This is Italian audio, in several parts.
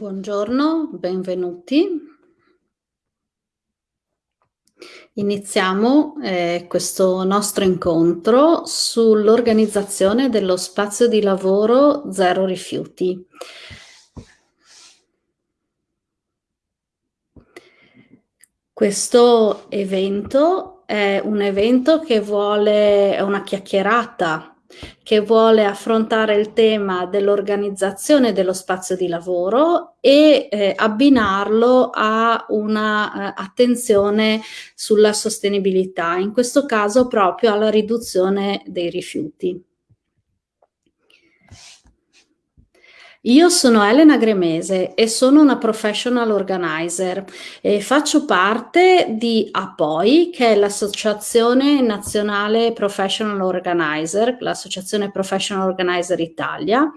Buongiorno, benvenuti. Iniziamo eh, questo nostro incontro sull'organizzazione dello spazio di lavoro Zero Rifiuti. Questo evento è un evento che vuole, una chiacchierata che vuole affrontare il tema dell'organizzazione dello spazio di lavoro e eh, abbinarlo a una eh, sulla sostenibilità, in questo caso proprio alla riduzione dei rifiuti. Io sono Elena Gremese e sono una professional organizer e faccio parte di APOI, che è l'Associazione Nazionale Professional Organizer, l'Associazione Professional Organizer Italia,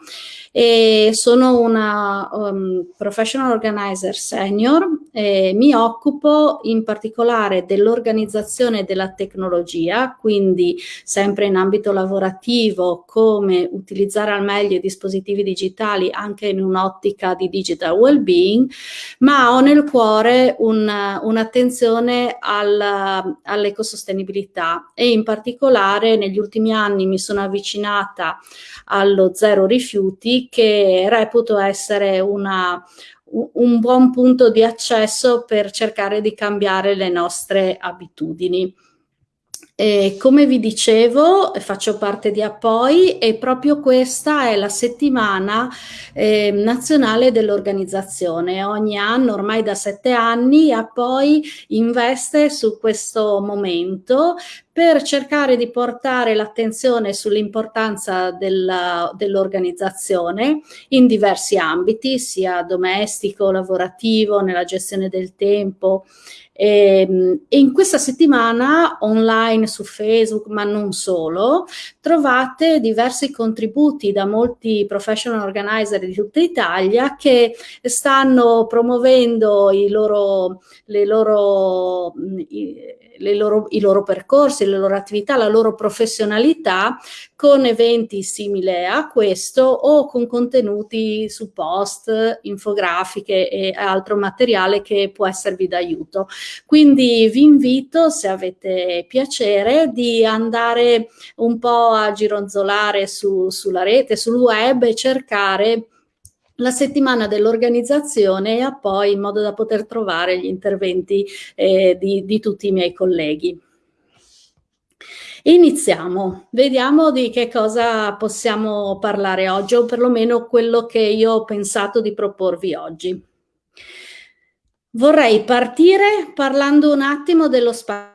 e sono una um, professional organizer senior e mi occupo in particolare dell'organizzazione della tecnologia, quindi sempre in ambito lavorativo come utilizzare al meglio i dispositivi digitali anche in un'ottica di digital well-being, ma ho nel cuore un'attenzione un all'ecosostenibilità e in particolare negli ultimi anni mi sono avvicinata allo zero rifiuti che reputo essere una, un buon punto di accesso per cercare di cambiare le nostre abitudini. E come vi dicevo, faccio parte di Appoi e proprio questa è la settimana eh, nazionale dell'organizzazione. Ogni anno, ormai da sette anni, Appoi investe su questo momento per cercare di portare l'attenzione sull'importanza dell'organizzazione in diversi ambiti, sia domestico, lavorativo, nella gestione del tempo, e, ehm, e, in questa settimana online su Facebook, ma non solo, trovate diversi contributi da molti professional organizer di tutta Italia che stanno promuovendo i loro, le loro, i, loro, i loro percorsi, le loro attività, la loro professionalità con eventi simili a questo o con contenuti su post, infografiche e altro materiale che può esservi d'aiuto. Quindi vi invito, se avete piacere, di andare un po' a gironzolare su, sulla rete, sul web e cercare la settimana dell'organizzazione e poi in modo da poter trovare gli interventi eh, di, di tutti i miei colleghi. Iniziamo, vediamo di che cosa possiamo parlare oggi o perlomeno quello che io ho pensato di proporvi oggi. Vorrei partire parlando un attimo dello spazio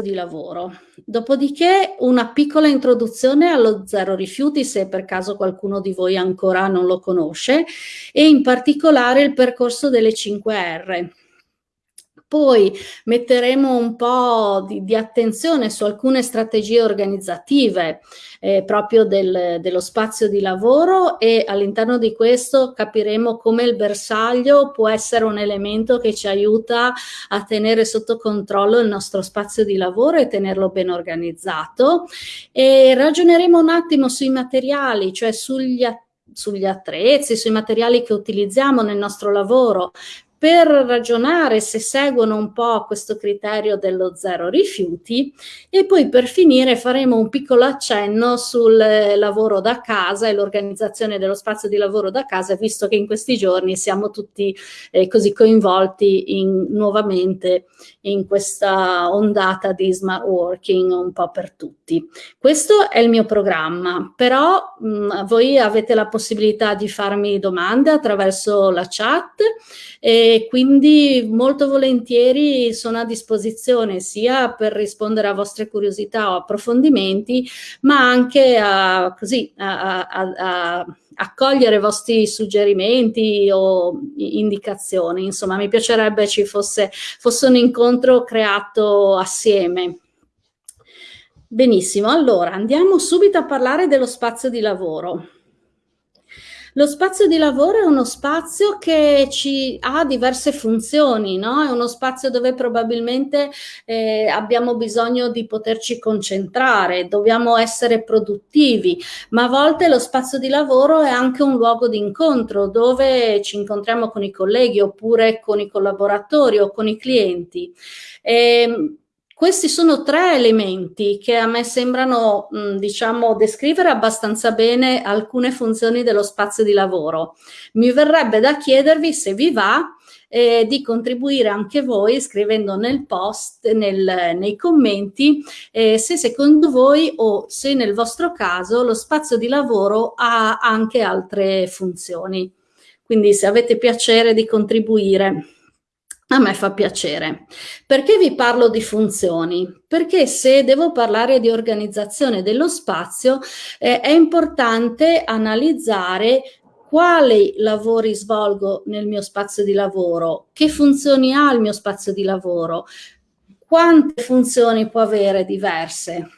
di lavoro. Dopodiché una piccola introduzione allo zero rifiuti, se per caso qualcuno di voi ancora non lo conosce, e in particolare il percorso delle 5R. Poi metteremo un po' di, di attenzione su alcune strategie organizzative eh, proprio del, dello spazio di lavoro e all'interno di questo capiremo come il bersaglio può essere un elemento che ci aiuta a tenere sotto controllo il nostro spazio di lavoro e tenerlo ben organizzato. E ragioneremo un attimo sui materiali, cioè sugli sugli attrezzi, sui materiali che utilizziamo nel nostro lavoro, per ragionare se seguono un po' questo criterio dello zero rifiuti e poi per finire faremo un piccolo accenno sul lavoro da casa e l'organizzazione dello spazio di lavoro da casa visto che in questi giorni siamo tutti eh, così coinvolti in, nuovamente in questa ondata di smart working un po' per tutti. Questo è il mio programma, però mh, voi avete la possibilità di farmi domande attraverso la chat e quindi molto volentieri sono a disposizione sia per rispondere a vostre curiosità o approfondimenti, ma anche a, così, a, a, a accogliere i vostri suggerimenti o indicazioni. Insomma, mi piacerebbe ci fosse, fosse un incontro creato assieme. Benissimo, allora andiamo subito a parlare dello spazio di lavoro. Lo spazio di lavoro è uno spazio che ci ha diverse funzioni, no? È uno spazio dove probabilmente eh, abbiamo bisogno di poterci concentrare, dobbiamo essere produttivi, ma a volte lo spazio di lavoro è anche un luogo di incontro dove ci incontriamo con i colleghi oppure con i collaboratori o con i clienti. E, ehm, questi sono tre elementi che a me sembrano, mh, diciamo, descrivere abbastanza bene alcune funzioni dello spazio di lavoro. Mi verrebbe da chiedervi se vi va eh, di contribuire anche voi scrivendo nel post, nel, nei commenti, eh, se secondo voi o se nel vostro caso lo spazio di lavoro ha anche altre funzioni. Quindi se avete piacere di contribuire. A me fa piacere. Perché vi parlo di funzioni? Perché se devo parlare di organizzazione dello spazio eh, è importante analizzare quali lavori svolgo nel mio spazio di lavoro, che funzioni ha il mio spazio di lavoro, quante funzioni può avere diverse.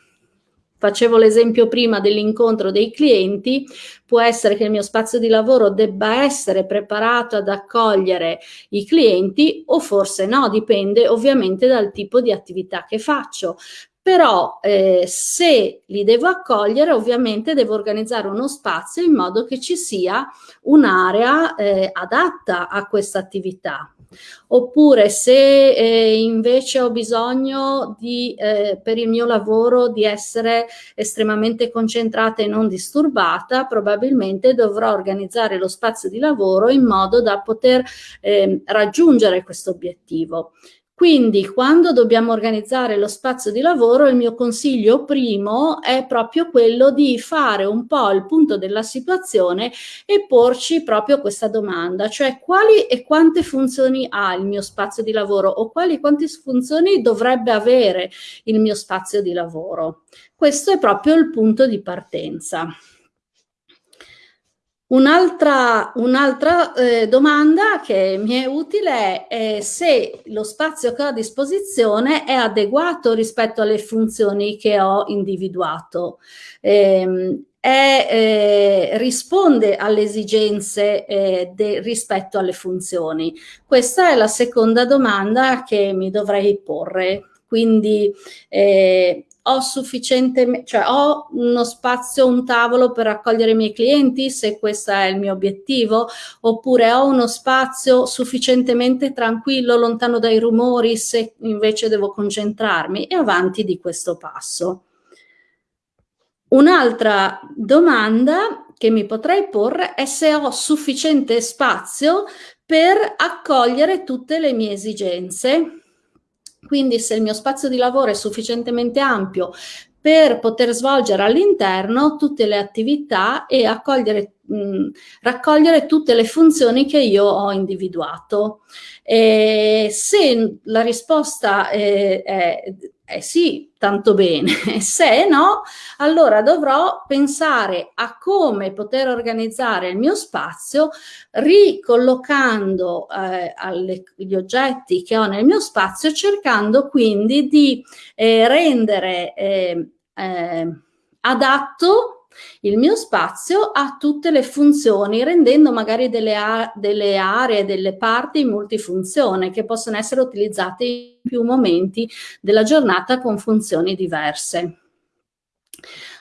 Facevo l'esempio prima dell'incontro dei clienti, può essere che il mio spazio di lavoro debba essere preparato ad accogliere i clienti o forse no, dipende ovviamente dal tipo di attività che faccio. Però eh, se li devo accogliere ovviamente devo organizzare uno spazio in modo che ci sia un'area eh, adatta a questa attività. Oppure se eh, invece ho bisogno di, eh, per il mio lavoro di essere estremamente concentrata e non disturbata, probabilmente dovrò organizzare lo spazio di lavoro in modo da poter eh, raggiungere questo obiettivo. Quindi quando dobbiamo organizzare lo spazio di lavoro, il mio consiglio primo è proprio quello di fare un po' il punto della situazione e porci proprio questa domanda, cioè quali e quante funzioni ha il mio spazio di lavoro o quali e quante funzioni dovrebbe avere il mio spazio di lavoro. Questo è proprio il punto di partenza. Un'altra, un'altra eh, domanda che mi è utile è se lo spazio che ho a disposizione è adeguato rispetto alle funzioni che ho individuato. Eh, è, eh, risponde alle esigenze eh, de, rispetto alle funzioni? Questa è la seconda domanda che mi dovrei porre. Quindi eh, ho sufficiente, cioè ho uno spazio, un tavolo per raccogliere i miei clienti, se questo è il mio obiettivo, oppure ho uno spazio sufficientemente tranquillo, lontano dai rumori, se invece devo concentrarmi, e avanti di questo passo. Un'altra domanda che mi potrei porre è se ho sufficiente spazio per accogliere tutte le mie esigenze quindi se il mio spazio di lavoro è sufficientemente ampio per poter svolgere all'interno tutte le attività e mh, raccogliere tutte le funzioni che io ho individuato. E se la risposta è, è eh sì, tanto bene. Se no, allora dovrò pensare a come poter organizzare il mio spazio ricollocando eh, alle, gli oggetti che ho nel mio spazio, cercando quindi di eh, rendere eh, eh adatto il mio spazio ha tutte le funzioni, rendendo magari delle, delle aree, delle parti multifunzione che possono essere utilizzate in più momenti della giornata con funzioni diverse.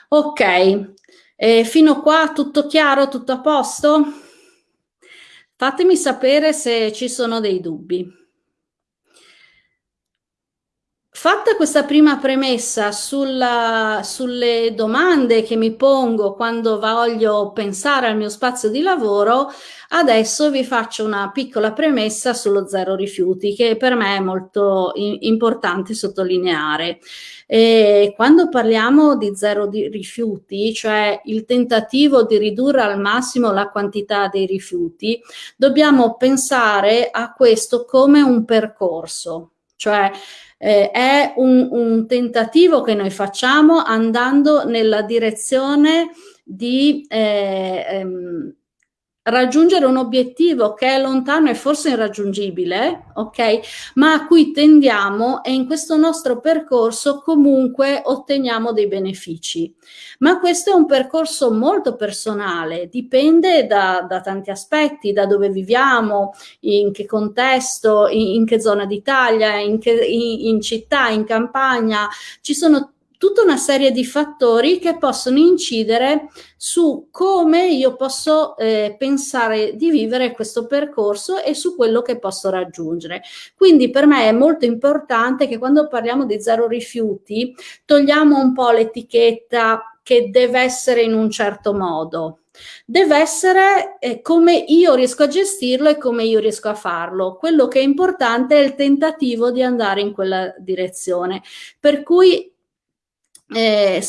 Ok, eh, fino qua tutto chiaro, tutto a posto? Fatemi sapere se ci sono dei dubbi. Fatta questa prima premessa sulla, sulle domande che mi pongo quando voglio pensare al mio spazio di lavoro, adesso vi faccio una piccola premessa sullo zero rifiuti che per me è molto importante sottolineare. E quando parliamo di zero di rifiuti, cioè il tentativo di ridurre al massimo la quantità dei rifiuti, dobbiamo pensare a questo come un percorso, cioè eh, è un, un, tentativo che noi facciamo andando nella direzione di eh, ehm, raggiungere un obiettivo che è lontano e forse irraggiungibile, ok? Ma a cui tendiamo e in questo nostro percorso comunque otteniamo dei benefici. Ma questo è un percorso molto personale, dipende da, da tanti aspetti, da dove viviamo, in che contesto, in, in che zona d'Italia, in, in, in città, in campagna, ci sono tutta una serie di fattori che possono incidere su come io posso eh, pensare di vivere questo percorso e su quello che posso raggiungere. Quindi per me è molto importante che quando parliamo di zero rifiuti togliamo un po' l'etichetta che deve essere in un certo modo. Deve essere eh, come io riesco a gestirlo e come io riesco a farlo. Quello che è importante è il tentativo di andare in quella direzione. Per cui eh,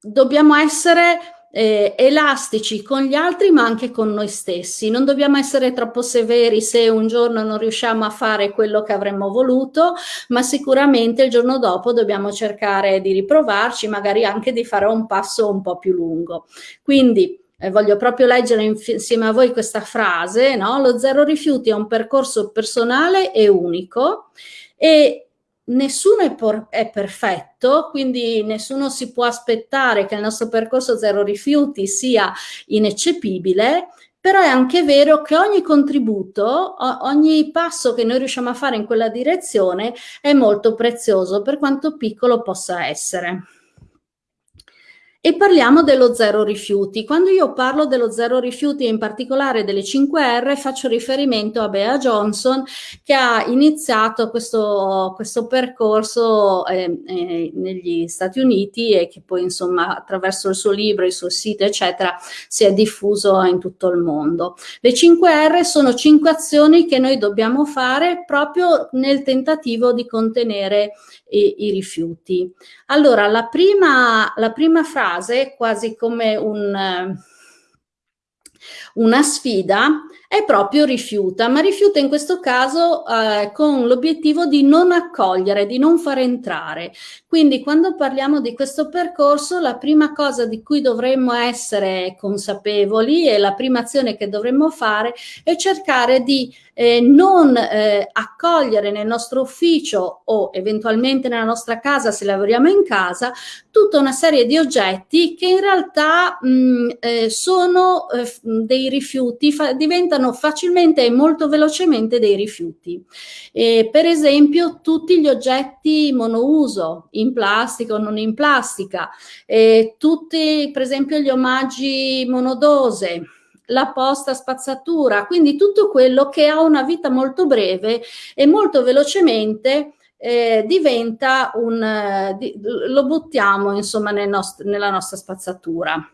dobbiamo essere eh, elastici con gli altri ma anche con noi stessi. Non dobbiamo essere troppo severi se un giorno non riusciamo a fare quello che avremmo voluto, ma sicuramente il giorno dopo dobbiamo cercare di riprovarci, magari anche di fare un passo un po' più lungo. Quindi eh, voglio proprio leggere insieme a voi questa frase, no? Lo zero rifiuti è un percorso personale e unico e nessuno è, è, perfetto, quindi nessuno si può aspettare che il nostro percorso zero rifiuti sia ineccepibile, però è anche vero che ogni contributo, ogni passo che noi riusciamo a fare in quella direzione è molto prezioso, per quanto piccolo possa essere. E parliamo dello zero rifiuti. Quando io parlo dello zero rifiuti e in particolare delle 5R faccio riferimento a Bea Johnson che ha iniziato questo, questo percorso eh, eh, negli Stati Uniti e che poi insomma attraverso il suo libro, il suo sito eccetera si è diffuso in tutto il mondo. Le 5R sono cinque azioni che noi dobbiamo fare proprio nel tentativo di contenere i, i rifiuti. Allora la prima, la prima frase frase, quasi come un, eh, una sfida, è proprio rifiuta, ma rifiuta in questo caso eh, con l'obiettivo di non accogliere, di non far entrare. Quindi quando parliamo di questo percorso, la prima cosa di cui dovremmo essere consapevoli e la prima azione che dovremmo fare è cercare di eh, non eh, accogliere nel nostro ufficio o eventualmente nella nostra casa se lavoriamo in casa tutta una serie di oggetti che in realtà mh, eh, sono eh, dei rifiuti, diventano facilmente e molto velocemente dei rifiuti. per esempio tutti gli oggetti monouso in plastica o non in plastica, tutti per esempio gli omaggi monodose, la posta spazzatura, quindi tutto quello che ha una vita molto breve e molto velocemente eh, diventa un, eh, lo buttiamo insomma nel nost nella nostra spazzatura.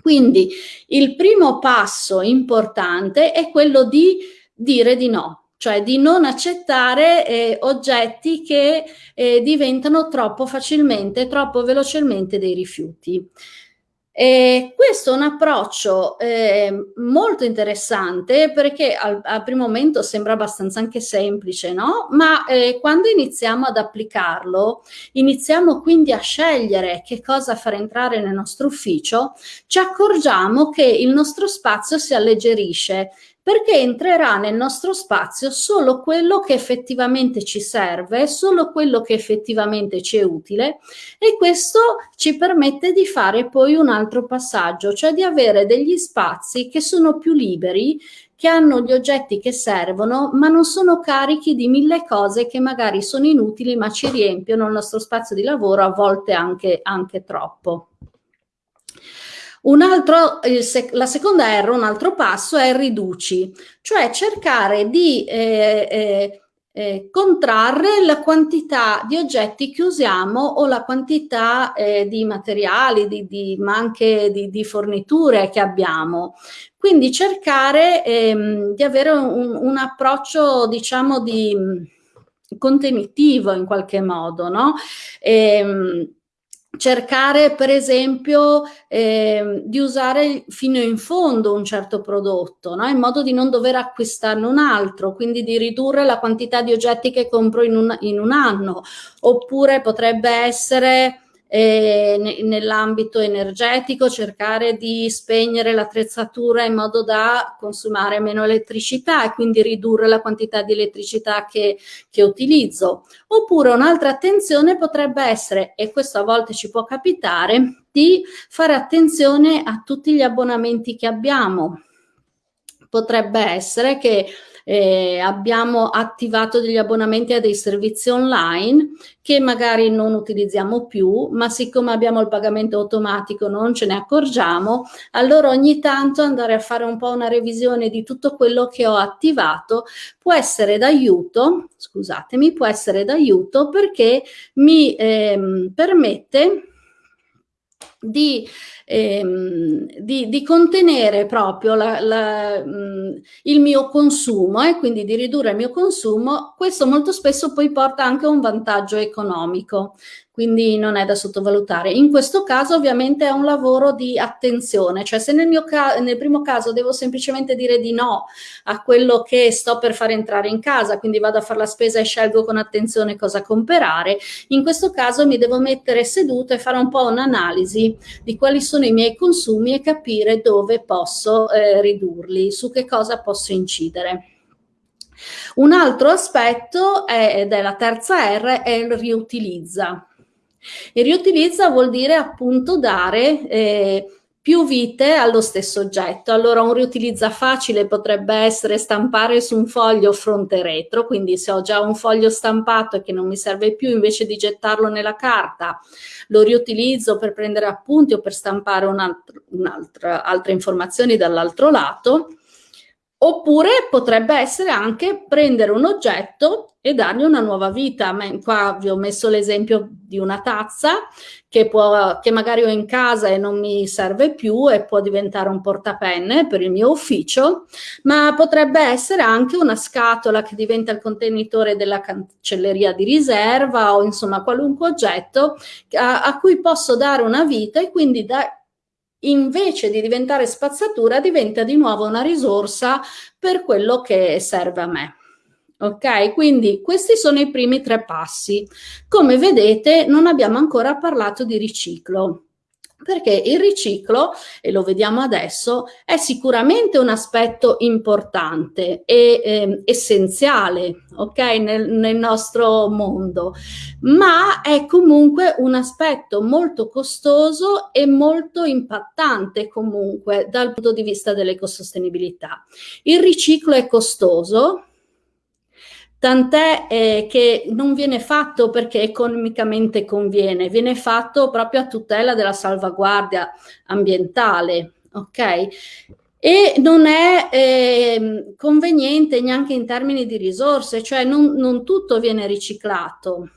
Quindi il primo passo importante è quello di dire di no, cioè di non accettare eh, oggetti che eh, diventano troppo facilmente, troppo velocemente dei rifiuti. E questo è un approccio eh, molto interessante perché al, al, primo momento sembra abbastanza anche semplice, no? Ma eh, quando iniziamo ad applicarlo, iniziamo quindi a scegliere che cosa far entrare nel nostro ufficio, ci accorgiamo che il nostro spazio si alleggerisce perché entrerà nel nostro spazio solo quello che effettivamente ci serve, solo quello che effettivamente ci è utile e questo ci permette di fare poi un altro passaggio, cioè di avere degli spazi che sono più liberi, che hanno gli oggetti che servono, ma non sono carichi di mille cose che magari sono inutili ma ci riempiono il nostro spazio di lavoro, a volte anche, anche troppo. Altro, sec la seconda R, un altro passo è riduci, cioè cercare di eh, eh, eh, contrarre la quantità di oggetti che usiamo o la quantità eh, di materiali, di, di, ma anche di, di, forniture che abbiamo. Quindi cercare ehm, di avere un, un approccio, diciamo, di contenitivo in qualche modo, no? Ehm, cercare per esempio eh, di usare fino in fondo un certo prodotto, no? in modo di non dover acquistarne un altro, quindi di ridurre la quantità di oggetti che compro in un, in un anno, oppure potrebbe essere eh, nell'ambito energetico, cercare di spegnere l'attrezzatura in modo da consumare meno elettricità e quindi ridurre la quantità di elettricità che, che utilizzo. Oppure un'altra attenzione potrebbe essere, e questo a volte ci può capitare, di fare attenzione a tutti gli abbonamenti che abbiamo. Potrebbe essere che eh, abbiamo attivato degli abbonamenti a dei servizi online che magari non utilizziamo più, ma siccome abbiamo il pagamento automatico non ce ne accorgiamo, allora ogni tanto andare a fare un po' una revisione di tutto quello che ho attivato può essere d'aiuto, scusatemi, può essere d'aiuto perché mi ehm, permette di, ehm, di, di, contenere proprio la, la, mh, il mio consumo e eh, quindi di ridurre il mio consumo, questo molto spesso poi porta anche a un vantaggio economico quindi non è da sottovalutare. In questo caso ovviamente è un lavoro di attenzione, cioè se nel, mio nel primo caso devo semplicemente dire di no a quello che sto per far entrare in casa, quindi vado a fare la spesa e scelgo con attenzione cosa comprare, in questo caso mi devo mettere seduto e fare un po' un'analisi di quali sono i miei consumi e capire dove posso eh, ridurli, su che cosa posso incidere. Un altro aspetto, è, ed è la terza R, è il riutilizza. Il riutilizza vuol dire appunto dare eh, più vite allo stesso oggetto. Allora un riutilizza facile potrebbe essere stampare su un foglio fronte e retro, quindi se ho già un foglio stampato e che non mi serve più, invece di gettarlo nella carta, lo riutilizzo per prendere appunti o per stampare un'altra, altre informazioni dall'altro lato. Oppure potrebbe essere anche prendere un oggetto e dargli una nuova vita. Qua vi ho messo l'esempio di una tazza che, può, che magari ho in casa e non mi serve più e può diventare un portapenne per il mio ufficio, ma potrebbe essere anche una scatola che diventa il contenitore della cancelleria di riserva o insomma qualunque oggetto a, a cui posso dare una vita e quindi da, invece di diventare spazzatura diventa di nuovo una risorsa per quello che serve a me. Ok, quindi questi sono i primi tre passi. Come vedete non abbiamo ancora parlato di riciclo perché il riciclo, e lo vediamo adesso, è sicuramente un aspetto importante e eh, essenziale okay, nel, nel, nostro mondo, ma è comunque un aspetto molto costoso e molto impattante comunque dal punto di vista dell'ecosostenibilità. Il riciclo è costoso, tant'è eh, che non viene fatto perché economicamente conviene, viene fatto proprio a tutela della salvaguardia ambientale, ok? E non è eh, conveniente neanche in termini di risorse, cioè non, non tutto viene riciclato,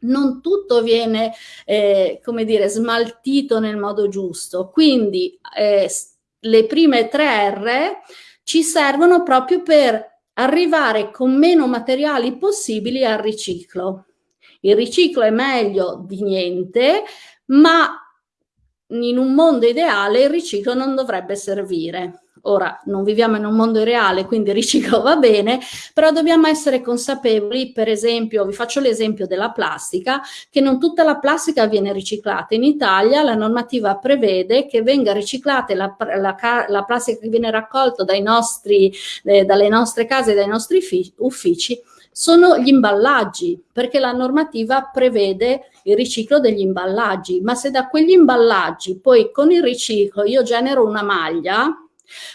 non tutto viene, eh, come dire, smaltito nel modo giusto. Quindi eh, le prime tre R ci servono proprio per arrivare con meno materiali possibili al riciclo. Il riciclo è meglio di niente, ma in un mondo ideale il riciclo non dovrebbe servire. Ora, non viviamo in un mondo reale, quindi riciclo va bene, però dobbiamo essere consapevoli, per esempio, vi faccio l'esempio della plastica, che non tutta la plastica viene riciclata. In Italia la normativa prevede che venga riciclata la, la, la plastica che viene raccolta eh, dalle nostre case dai nostri uffici sono gli imballaggi, perché la normativa prevede il riciclo degli imballaggi, ma se da quegli imballaggi poi con il riciclo io genero una maglia,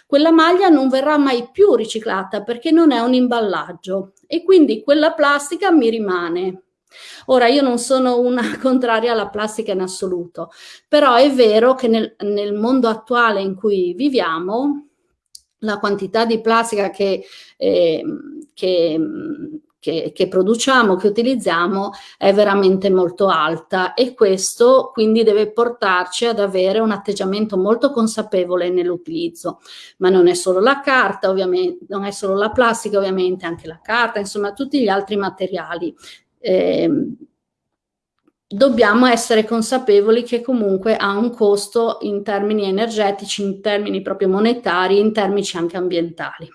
quella maglia non verrà mai più riciclata perché non è un imballaggio e quindi quella plastica mi rimane. Ora, io non sono una contraria alla plastica in assoluto, però è vero che nel, nel mondo attuale in cui viviamo, la quantità di plastica che, eh, che che, che, produciamo, che utilizziamo è veramente molto alta e questo quindi deve portarci ad avere un atteggiamento molto consapevole nell'utilizzo. Ma non è solo la carta, ovviamente, non è solo la plastica, ovviamente anche la carta, insomma tutti gli altri materiali. Eh, dobbiamo essere consapevoli che comunque ha un costo in termini energetici, in termini proprio monetari, in termini anche ambientali.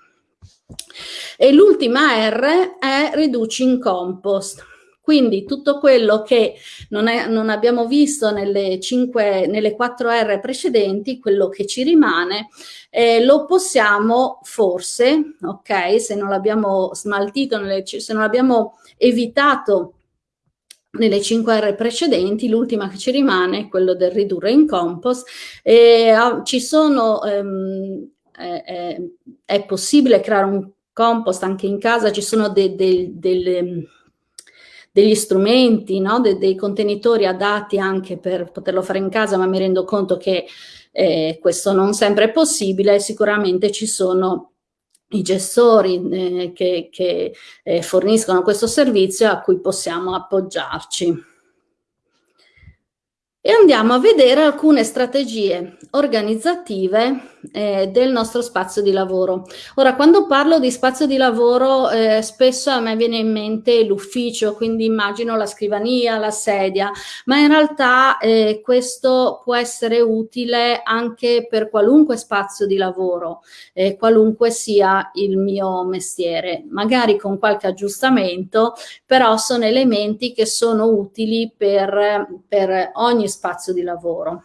E l'ultima R è reduci in compost. Quindi tutto quello che non, è, non abbiamo visto nelle, 5, nelle 4 R precedenti, quello che ci rimane, eh, lo possiamo forse, ok, se non l'abbiamo smaltito, nelle, se non l'abbiamo evitato nelle 5 R precedenti, l'ultima che ci rimane è quello del ridurre in compost. Eh, ci sono, ehm, eh, eh, è possibile creare un compost anche in casa, ci sono de, de, delle degli strumenti, no? De, dei contenitori adatti anche per poterlo fare in casa, ma mi rendo conto che eh, questo non sempre è possibile, sicuramente ci sono i gestori eh, che, che eh, forniscono questo servizio a cui possiamo appoggiarci. E andiamo a vedere alcune strategie organizzative eh, del nostro spazio di lavoro. Ora, quando parlo di spazio di lavoro, eh, spesso a me viene in mente l'ufficio, quindi immagino la scrivania, la sedia, ma in realtà eh, questo può essere utile anche per qualunque spazio di lavoro, eh, qualunque sia il mio mestiere, magari con qualche aggiustamento, però sono elementi che sono utili per, per ogni spazio di lavoro.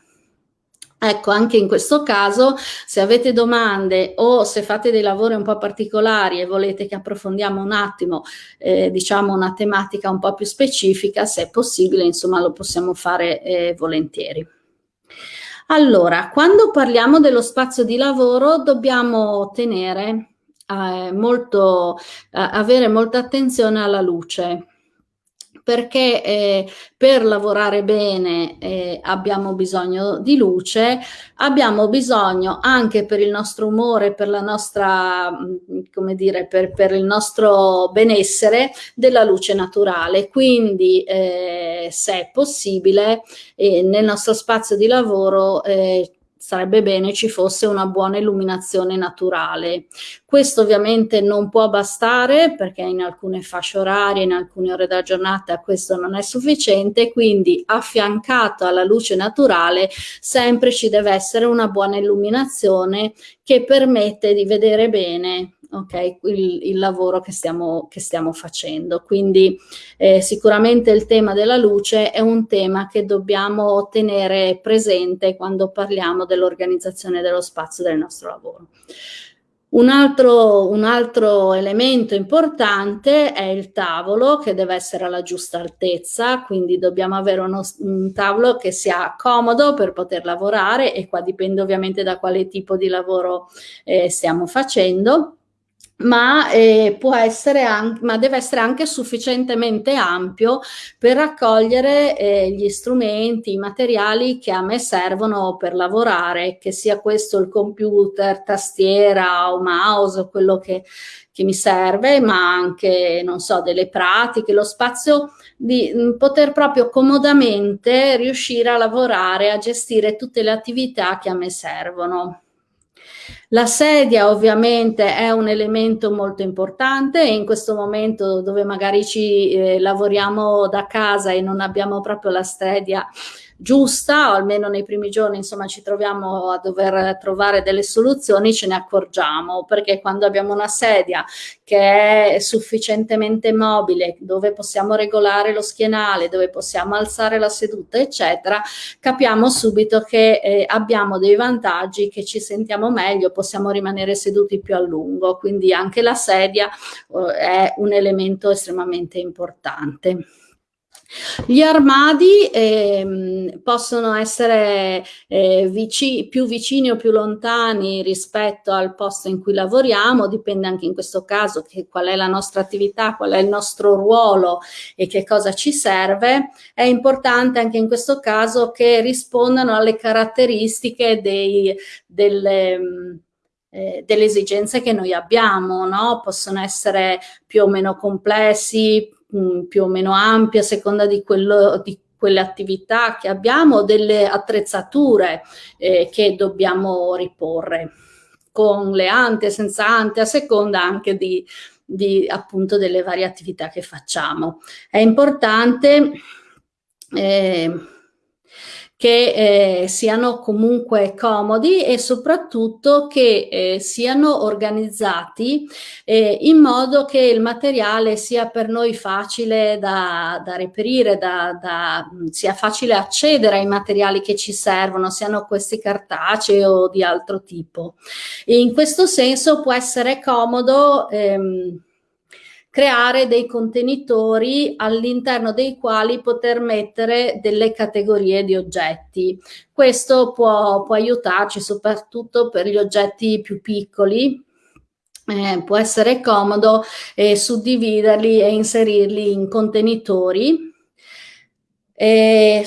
Ecco, anche in questo caso, se avete domande o se fate dei lavori un po' particolari e volete che approfondiamo un attimo, eh, diciamo, una tematica un po' più specifica, se è possibile, insomma, lo possiamo fare eh, volentieri. Allora, quando parliamo dello spazio di lavoro, dobbiamo tenere eh, molto, avere molta attenzione alla luce, perché eh, per lavorare bene eh, abbiamo bisogno di luce, abbiamo bisogno anche per il nostro umore, per la nostra, mm, come dire, per, per il nostro benessere della luce naturale. Quindi eh, se è possibile eh, nel nostro spazio di lavoro eh, sarebbe bene ci fosse una buona illuminazione naturale. Questo ovviamente non può bastare perché in alcune fasce orarie, in alcune ore della giornata questo non è sufficiente, quindi affiancato alla luce naturale sempre ci deve essere una buona illuminazione che permette di vedere bene okay, il, il, lavoro che stiamo, che stiamo facendo. Quindi eh, sicuramente il tema della luce è un tema che dobbiamo tenere presente quando parliamo dell'organizzazione dello spazio del nostro lavoro. Un altro, un altro, elemento importante è il tavolo che deve essere alla giusta altezza, quindi dobbiamo avere uno, un tavolo che sia comodo per poter lavorare e qua dipende ovviamente da quale tipo di lavoro eh, stiamo facendo ma, eh, può essere ma deve essere anche sufficientemente ampio per raccogliere eh, gli strumenti, i materiali che a me servono per lavorare, che sia questo il computer, tastiera o mouse quello che, che mi serve, ma anche, non so, delle pratiche, lo spazio di mh, mm, poter proprio comodamente riuscire a lavorare, a gestire tutte le attività che a me servono. La sedia ovviamente è un elemento molto importante e in questo momento dove magari ci eh, lavoriamo da casa e non abbiamo proprio la sedia giusta, o almeno nei primi giorni insomma ci troviamo a dover trovare delle soluzioni, ce ne accorgiamo, perché quando abbiamo una sedia che è sufficientemente mobile, dove possiamo regolare lo schienale, dove possiamo alzare la seduta, eccetera, capiamo subito che eh, abbiamo dei vantaggi, che ci sentiamo meglio, possiamo rimanere seduti più a lungo, quindi anche la sedia eh, è un elemento estremamente importante. Gli armadi eh, possono essere eh, vici più vicini o più lontani rispetto al posto in cui lavoriamo, dipende anche in questo caso che, qual è la nostra attività, qual è il nostro ruolo e che cosa ci serve. È importante anche in questo caso che rispondano alle caratteristiche dei, delle, eh, delle esigenze che noi abbiamo, no? possono essere più o meno complessi, mh, mm, più o meno ampia a seconda di, quello, di quelle attività che abbiamo, delle attrezzature eh, che dobbiamo riporre con le ante, senza ante, a seconda anche di, di appunto delle varie attività che facciamo. È importante eh, che eh, siano comunque comodi e soprattutto che eh, siano organizzati eh, in modo che il materiale sia per noi facile da, da reperire, da, da, sia facile accedere ai materiali che ci servono, siano questi cartacei o di altro tipo. E in questo senso può essere comodo ehm, creare dei contenitori all'interno dei quali poter mettere delle categorie di oggetti. Questo può, può aiutarci soprattutto per gli oggetti più piccoli, eh, può essere comodo eh, suddividerli e inserirli in contenitori. Eh,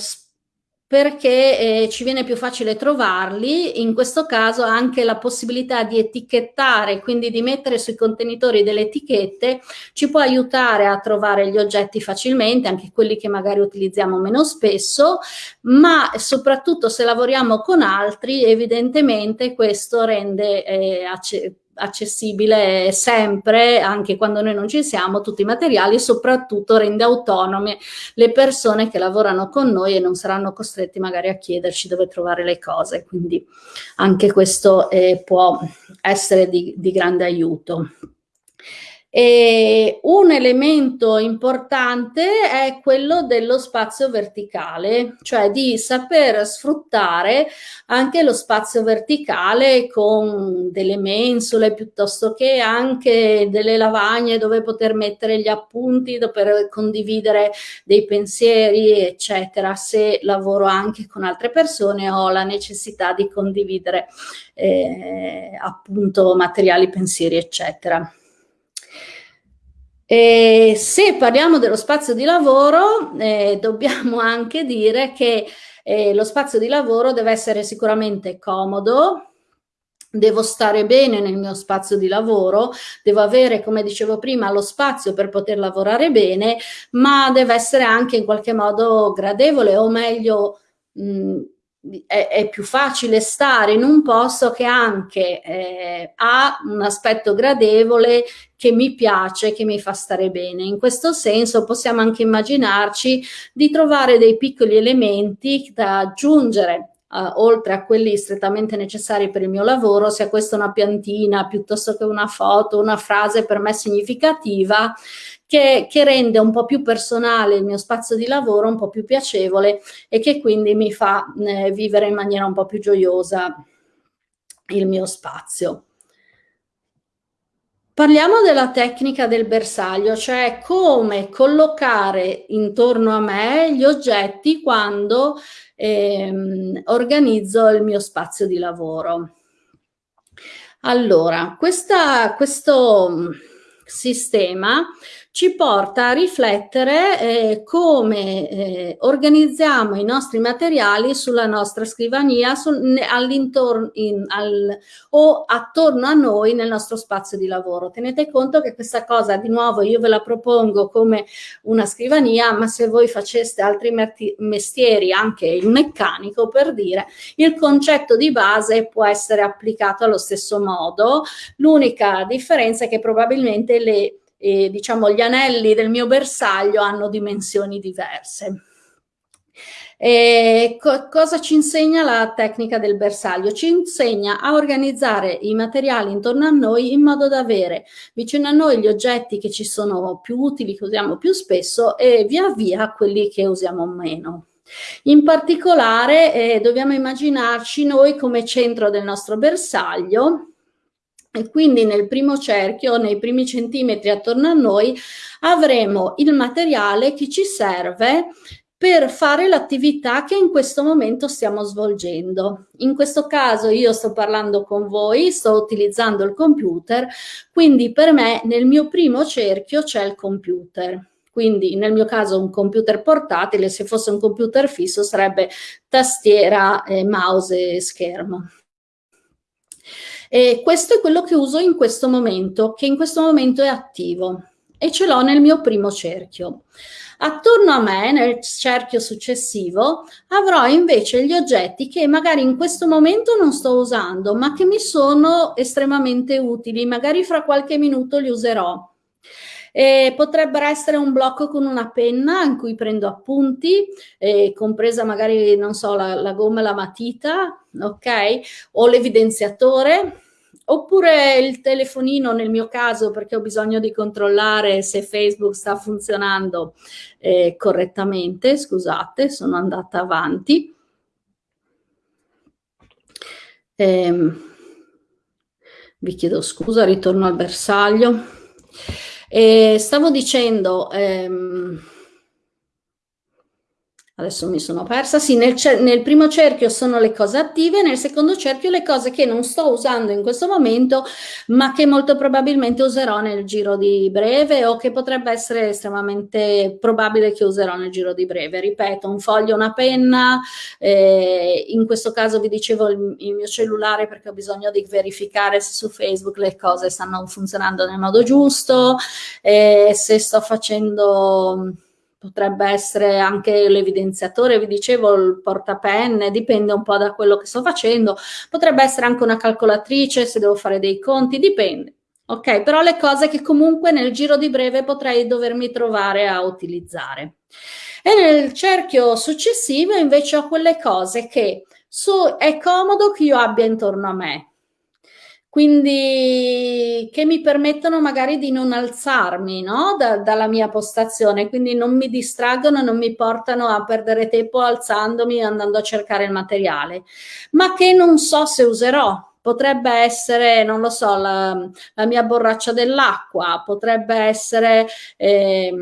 perché eh, ci viene più facile trovarli, in questo caso anche la possibilità di etichettare, quindi di mettere sui contenitori delle etichette, ci può aiutare a trovare gli oggetti facilmente, anche quelli che magari utilizziamo meno spesso, ma soprattutto se lavoriamo con altri, evidentemente questo rende eh, accessibile sempre, anche quando noi non ci siamo, tutti i materiali, soprattutto rende autonome le persone che lavorano con noi e non saranno costretti magari a chiederci dove trovare le cose, quindi anche questo eh, può essere di, di grande aiuto. E un elemento importante è quello dello spazio verticale, cioè di saper sfruttare anche lo spazio verticale con delle mensole piuttosto che anche delle lavagne dove poter mettere gli appunti, per condividere dei pensieri, eccetera. Se lavoro anche con altre persone ho la necessità di condividere eh, appunto materiali, pensieri, eccetera. E se parliamo dello spazio di lavoro, eh, dobbiamo anche dire che eh, lo spazio di lavoro deve essere sicuramente comodo, devo stare bene nel mio spazio di lavoro, devo avere, come dicevo prima, lo spazio per poter lavorare bene, ma deve essere anche in qualche modo gradevole o meglio mh, è, è, più facile stare in un posto che anche eh, ha un aspetto gradevole che mi piace, che mi fa stare bene. In questo senso possiamo anche immaginarci di trovare dei piccoli elementi da aggiungere Uh, oltre a quelli strettamente necessari per il mio lavoro, sia questa una piantina piuttosto che una foto, una frase per me significativa, che, che, rende un po' più personale il mio spazio di lavoro, un po' più piacevole e che quindi mi fa eh, vivere in maniera un po' più gioiosa il mio spazio. Parliamo della tecnica del bersaglio, cioè come collocare intorno a me gli oggetti quando ehm, organizzo il mio spazio di lavoro. Allora, questa, questo sistema ci porta a riflettere eh, come eh, organizziamo i nostri materiali sulla nostra scrivania sul, all'intorno al, o attorno a noi nel nostro spazio di lavoro. Tenete conto che questa cosa, di nuovo, io ve la propongo come una scrivania, ma se voi faceste altri mestieri, anche il meccanico per dire, il concetto di base può essere applicato allo stesso modo. L'unica differenza è che probabilmente le e diciamo gli anelli del mio bersaglio hanno dimensioni diverse. E co cosa ci insegna la tecnica del bersaglio? Ci insegna a organizzare i materiali intorno a noi in modo da avere vicino a noi gli oggetti che ci sono più utili, che usiamo più spesso e via via quelli che usiamo meno. In particolare eh, dobbiamo immaginarci noi come centro del nostro bersaglio e quindi nel primo cerchio, nei primi centimetri attorno a noi, avremo il materiale che ci serve per fare l'attività che in questo momento stiamo svolgendo. In questo caso io sto parlando con voi, sto utilizzando il computer, quindi per me nel mio primo cerchio c'è il computer. Quindi nel mio caso un computer portatile, se fosse un computer fisso sarebbe tastiera, eh, mouse e schermo. E questo è quello che uso in questo momento, che in questo momento è attivo e ce l'ho nel mio primo cerchio. Attorno a me, nel cerchio successivo, avrò invece gli oggetti che magari in questo momento non sto usando, ma che mi sono estremamente utili, magari fra qualche minuto li userò. E potrebbero essere un blocco con una penna in cui prendo appunti, eh, compresa magari, non so, la, la gomma e la matita, ok? O l'evidenziatore, oppure il telefonino nel mio caso perché ho bisogno di controllare se Facebook sta funzionando eh, correttamente, scusate, sono andata avanti. Eh, vi chiedo scusa, ritorno al bersaglio. Eh, stavo dicendo... Ehm, adesso mi sono persa, sì, nel, nel, primo cerchio sono le cose attive, nel secondo cerchio le cose che non sto usando in questo momento, ma che molto probabilmente userò nel giro di breve o che potrebbe essere estremamente probabile che userò nel giro di breve. Ripeto, un foglio, una penna, eh, in questo caso vi dicevo il, il, mio cellulare perché ho bisogno di verificare se su Facebook le cose stanno funzionando nel modo giusto, eh, se sto facendo potrebbe essere anche l'evidenziatore, vi dicevo, il portapenne, dipende un po' da quello che sto facendo, potrebbe essere anche una calcolatrice se devo fare dei conti, dipende. Ok, però le cose che comunque nel giro di breve potrei dovermi trovare a utilizzare. E nel cerchio successivo invece ho quelle cose che so, è comodo che io abbia intorno a me, quindi che mi permettono magari di non alzarmi no? da, dalla mia postazione, quindi non mi distraggono, non mi portano a perdere tempo alzandomi e andando a cercare il materiale, ma che non so se userò. Potrebbe essere, non lo so, la, la mia borraccia dell'acqua, potrebbe essere... Eh,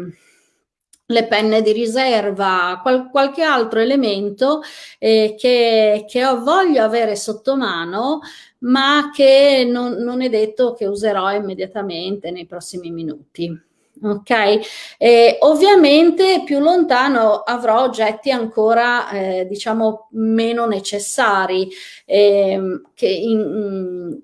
le penne di riserva, qual, qualche altro elemento eh, che, che ho, voglio avere sotto mano ma che non, non è detto che userò immediatamente nei prossimi minuti ok? E ovviamente più lontano avrò oggetti ancora, eh, diciamo, meno necessari, eh, che, in,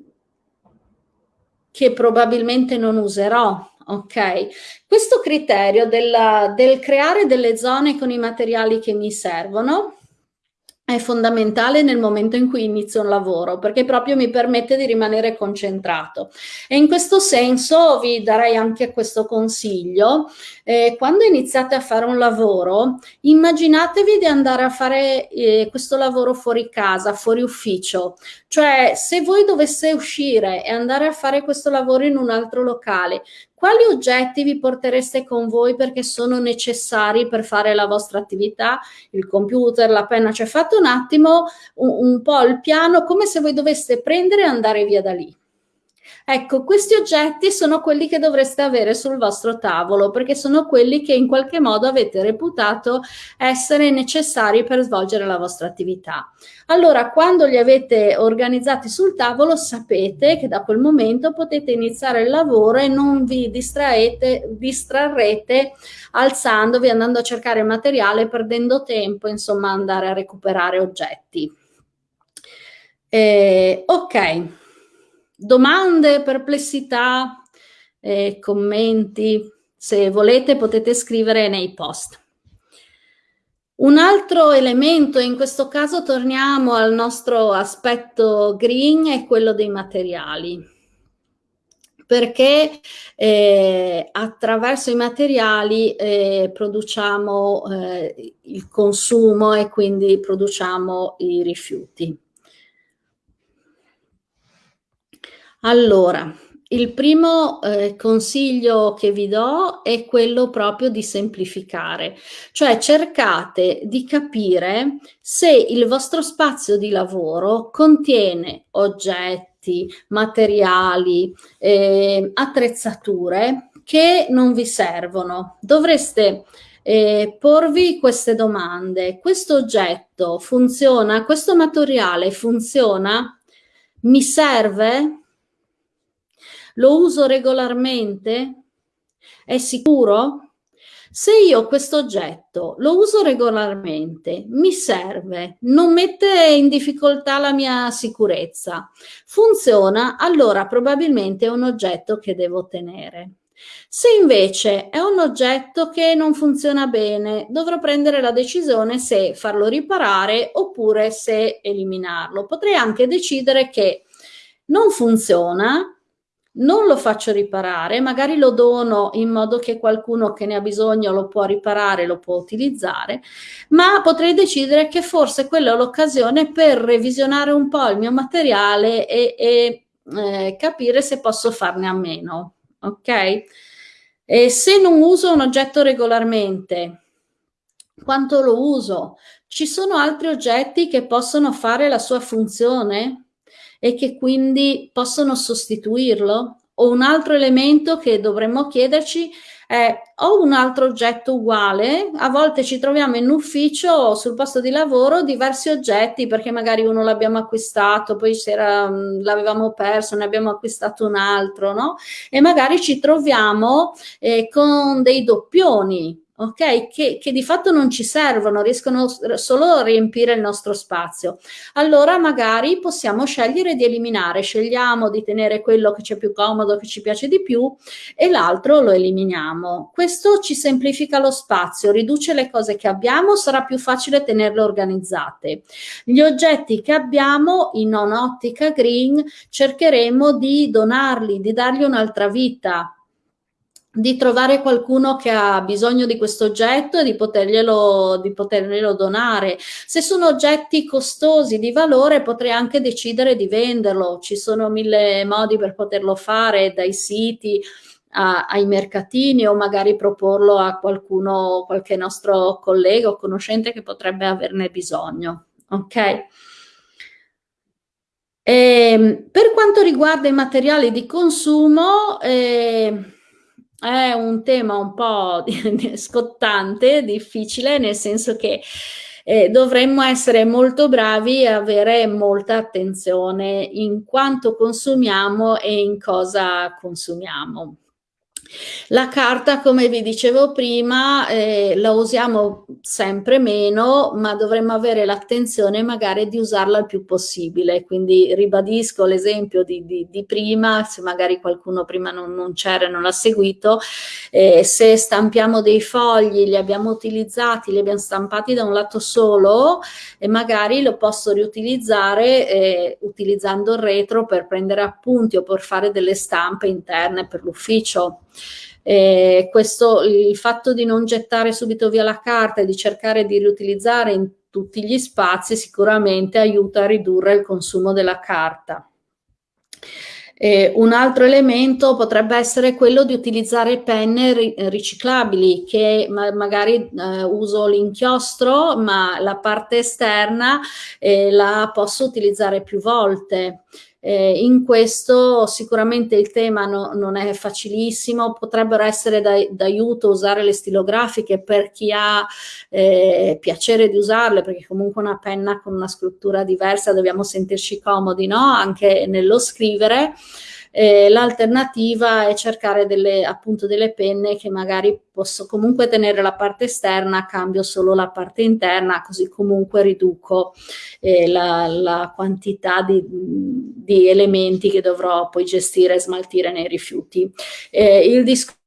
che, probabilmente non userò, ok? Questo criterio della, del creare delle zone con i materiali che mi servono è fondamentale nel momento in cui inizio un lavoro perché proprio mi permette di rimanere concentrato. E in questo senso vi darei anche questo consiglio. Eh, quando iniziate a fare un lavoro immaginatevi di andare a fare eh, questo lavoro fuori casa fuori ufficio. Cioè se voi dovesse uscire e andare a fare questo lavoro in un altro locale quali oggetti vi portereste con voi perché sono necessari per fare la vostra attività? Il computer, la penna, cioè fate un attimo un, un po' il piano come se voi doveste prendere e andare via da lì. Ecco, questi oggetti sono quelli che dovreste avere sul vostro tavolo perché sono quelli che in qualche modo avete reputato essere necessari per svolgere la vostra attività. Allora, quando li avete organizzati sul tavolo, sapete che da quel momento potete iniziare il lavoro e non vi distraete, distrarrete alzandovi, andando a cercare materiale, perdendo tempo, insomma, andare a recuperare oggetti. Eh, ok. Domande, perplessità, eh, commenti, se volete potete scrivere nei post. Un altro elemento, in questo caso torniamo al nostro aspetto green, è quello dei materiali perché eh, attraverso i materiali eh, produciamo eh, il consumo e quindi produciamo i rifiuti. Allora, il primo eh, consiglio che vi do è quello proprio di semplificare, cioè cercate di capire se il vostro spazio di lavoro contiene oggetti, materiali, eh, attrezzature che non vi servono. Dovreste eh, porvi queste domande. Questo oggetto funziona? Questo materiale funziona? Mi serve? Lo uso regolarmente? È sicuro? Se io questo oggetto lo uso regolarmente, mi serve, non mette in difficoltà la mia sicurezza, funziona, allora probabilmente è un oggetto che devo tenere. Se invece è un oggetto che non funziona bene, dovrò prendere la decisione se farlo riparare oppure se eliminarlo. Potrei anche decidere che non funziona, non lo faccio riparare, magari lo dono in modo che qualcuno che ne ha bisogno lo può riparare, lo può utilizzare, ma potrei decidere che forse quella è l'occasione per revisionare un po' il mio materiale e, e eh, capire se posso farne a meno, ok? E se non uso un oggetto regolarmente, quanto lo uso? Ci sono altri oggetti che possono fare la sua funzione? E che quindi possono sostituirlo? O un altro elemento che dovremmo chiederci è ho un altro oggetto uguale, a volte ci troviamo in ufficio o sul posto di lavoro diversi oggetti perché magari uno l'abbiamo acquistato, poi l'avevamo perso, ne abbiamo acquistato un altro, no? E magari ci troviamo eh, con dei doppioni, ok? Che, che, di fatto non ci servono, riescono solo a riempire il nostro spazio. Allora magari possiamo scegliere di eliminare, scegliamo di tenere quello che ci è più comodo, che ci piace di più e l'altro lo eliminiamo. Questo ci semplifica lo spazio, riduce le cose che abbiamo, sarà più facile tenerle organizzate. Gli oggetti che abbiamo in ottica green cercheremo di donarli, di dargli un'altra vita, di trovare qualcuno che ha bisogno di questo oggetto e di poterglielo, di poterglielo donare. Se sono oggetti costosi di valore potrei anche decidere di venderlo, ci sono mille modi per poterlo fare, dai siti a, ai mercatini o magari proporlo a qualcuno, qualche nostro collega o conoscente che potrebbe averne bisogno. Ok? E, ehm, per quanto riguarda i materiali di consumo, eh, è un tema un po' scottante, difficile, nel senso che eh, dovremmo essere molto bravi e avere molta attenzione in quanto consumiamo e in cosa consumiamo. La carta, come vi dicevo prima, eh, la usiamo sempre meno, ma dovremmo avere l'attenzione magari di usarla il più possibile. Quindi ribadisco l'esempio di, di, di, prima, se magari qualcuno prima non, non c'era e non l'ha seguito, eh, se stampiamo dei fogli, li abbiamo utilizzati, li abbiamo stampati da un lato solo e magari lo posso riutilizzare eh, utilizzando il retro per prendere appunti o per fare delle stampe interne per l'ufficio. Eh, questo, il fatto di non gettare subito via la carta e di cercare di riutilizzare in tutti gli spazi sicuramente aiuta a ridurre il consumo della carta. Eh, un altro elemento potrebbe essere quello di utilizzare penne ri riciclabili che ma magari eh, uso l'inchiostro ma la parte esterna eh, la posso utilizzare più volte. Eh, in questo sicuramente il tema no, non è facilissimo, potrebbero essere d'aiuto usare le stilografiche per chi ha eh, piacere di usarle, perché comunque una penna con una scrittura diversa dobbiamo sentirci comodi no? anche nello scrivere. Eh, l'alternativa è cercare delle, appunto delle penne che magari posso comunque tenere la parte esterna, cambio solo la parte interna, così comunque riduco eh, la, la, quantità di, di, elementi che dovrò poi gestire e smaltire nei rifiuti. Eh, il discorso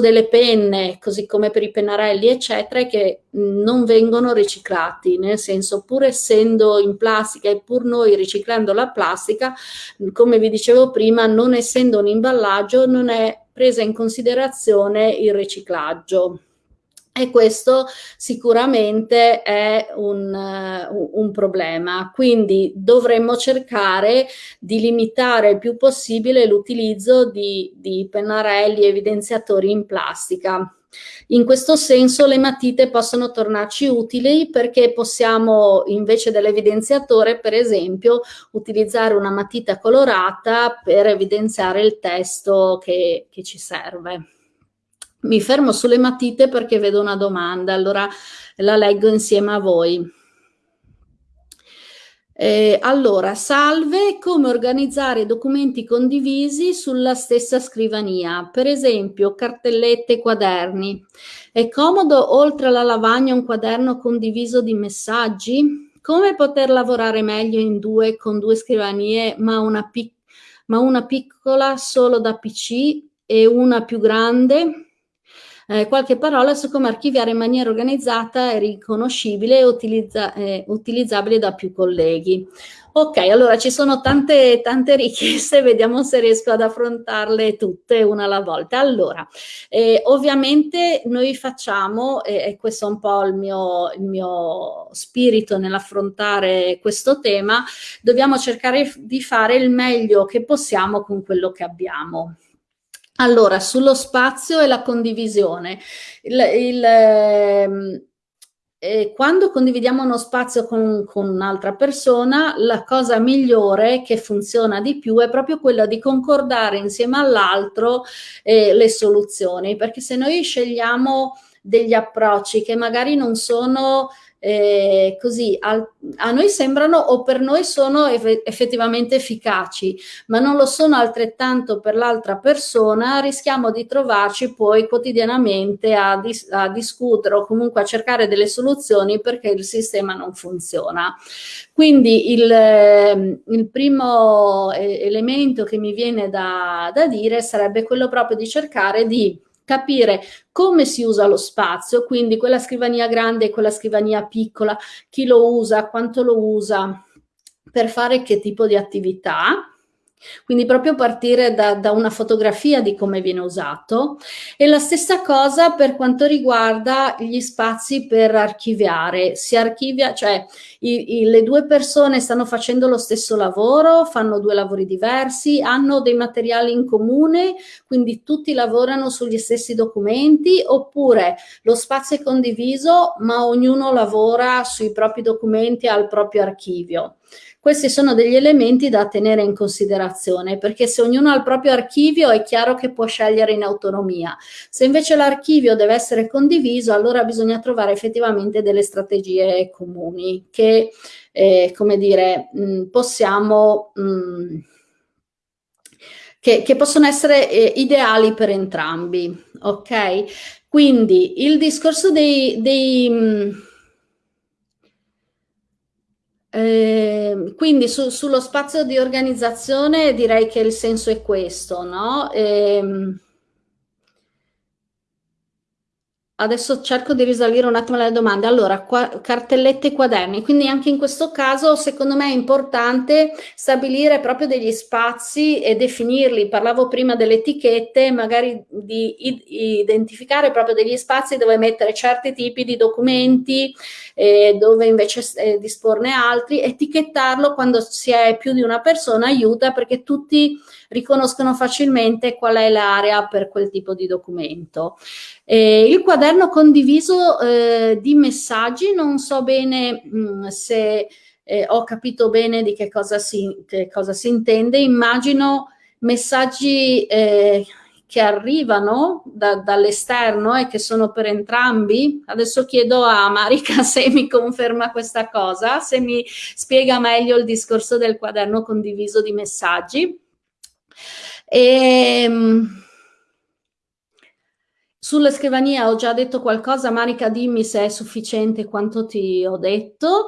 delle penne, così come per i pennarelli, eccetera, è che non vengono riciclati, nel senso pur essendo in plastica e pur noi riciclando la plastica, come vi dicevo prima, non essendo un imballaggio, non è presa in considerazione il riciclaggio. E questo sicuramente è un, uh, un, problema, quindi dovremmo cercare di limitare il più possibile l'utilizzo di, di pennarelli evidenziatori in plastica. In questo senso le matite possono tornarci utili perché possiamo invece dell'evidenziatore per esempio utilizzare una matita colorata per evidenziare il testo che, che ci serve. Mi fermo sulle matite perché vedo una domanda, allora la leggo insieme a voi. Eh, allora, salve, come organizzare documenti condivisi sulla stessa scrivania, per esempio cartellette e quaderni. È comodo oltre alla lavagna un quaderno condiviso di messaggi? Come poter lavorare meglio in due con due scrivanie ma una, pic ma una piccola solo da PC e una più grande? Eh, qualche parola su come archiviare in maniera organizzata e riconoscibile e utilizza, eh, utilizzabile da più colleghi. Ok, allora ci sono tante, tante richieste, vediamo se riesco ad affrontarle tutte una alla volta. Allora, eh, ovviamente noi facciamo, e eh, questo è un po' il mio, il mio spirito nell'affrontare questo tema, dobbiamo cercare di fare il meglio che possiamo con quello che abbiamo. Allora, sullo spazio e la condivisione. Il, il, ehm, eh, quando condividiamo uno spazio con, con un'altra persona, la cosa migliore che funziona di più è proprio quella di concordare insieme all'altro eh, le soluzioni, perché se noi scegliamo degli approcci che magari non sono eh, così al, a noi sembrano o per noi sono eff effettivamente efficaci, ma non lo sono altrettanto per l'altra persona, rischiamo di trovarci poi quotidianamente a, dis a discutere o comunque a cercare delle soluzioni perché il sistema non funziona. Quindi il, ehm, il primo eh, elemento che mi viene da, da dire sarebbe quello proprio di cercare di capire come si usa lo spazio, quindi quella scrivania grande e quella scrivania piccola, chi lo usa, quanto lo usa, per fare che tipo di attività, quindi proprio partire da, da, una fotografia di come viene usato e la stessa cosa per quanto riguarda gli spazi per archiviare. Si archivia, cioè i, i, le due persone stanno facendo lo stesso lavoro, fanno due lavori diversi, hanno dei materiali in comune, quindi tutti lavorano sugli stessi documenti oppure lo spazio è condiviso ma ognuno lavora sui propri documenti al proprio archivio. Questi sono degli elementi da tenere in considerazione perché se ognuno ha il proprio archivio è chiaro che può scegliere in autonomia. Se invece l'archivio deve essere condiviso, allora bisogna trovare effettivamente delle strategie comuni che, eh, come dire, mh, mm, possiamo... Mh, mm, che, che, possono essere eh, ideali per entrambi, ok? Quindi il discorso dei, dei mh, mm, eh, quindi su, sullo spazio di organizzazione direi che il senso è questo, no? Eh, Adesso cerco di risalire un attimo le domande. Allora, qua, cartellette e quaderni, quindi anche in questo caso secondo me è importante stabilire proprio degli spazi e definirli. Parlavo prima delle etichette, magari di identificare proprio degli spazi dove mettere certi tipi di documenti, eh, dove invece eh, disporne altri. Etichettarlo quando si è più di una persona aiuta perché tutti riconoscono facilmente qual è l'area per quel tipo di documento. Eh, il quaderno condiviso eh, di messaggi, non so bene mh, mm, se eh, ho capito bene di che cosa si, che cosa si intende, immagino messaggi eh, che arrivano da, dall'esterno e che sono per entrambi. Adesso chiedo a Marica se mi conferma questa cosa, se mi spiega meglio il discorso del quaderno condiviso di messaggi. E, ehm, sulla scrivania ho già detto qualcosa, Marica dimmi se è sufficiente quanto ti ho detto.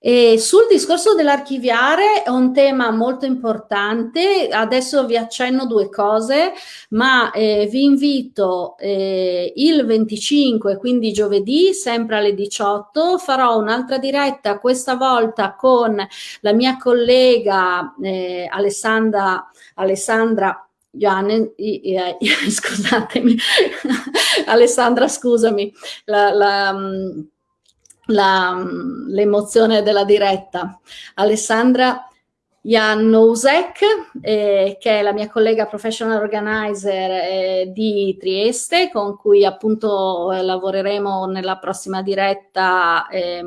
E sul discorso dell'archiviare è un tema molto importante, adesso vi accenno due cose, ma eh, vi invito eh, il 25, quindi giovedì, sempre alle 18, farò un'altra diretta, questa volta con la mia collega eh, Alessandra, Alessandra Ioanne, scusatemi, Alessandra, scusami, la mm, l'emozione della diretta. Alessandra Janusek, eh, che è la mia collega professional organizer eh, di Trieste, con cui appunto eh, lavoreremo nella prossima diretta eh,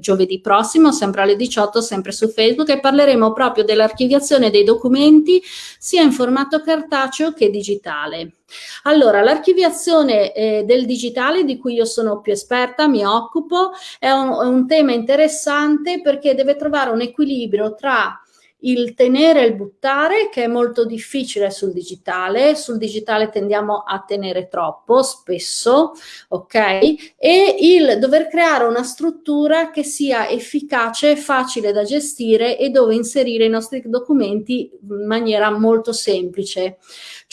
giovedì prossimo, sempre alle 18, sempre su Facebook, e parleremo proprio dell'archiviazione dei documenti sia in formato cartaceo che digitale. Allora, l'archiviazione eh, del digitale di cui io sono più esperta, mi occupo, è un, è un tema interessante perché deve trovare un equilibrio tra il tenere e il buttare che è molto difficile sul digitale, sul digitale tendiamo a tenere troppo spesso, ok? E il dover creare una struttura che sia efficace, facile da gestire e dove inserire i nostri documenti in maniera molto semplice.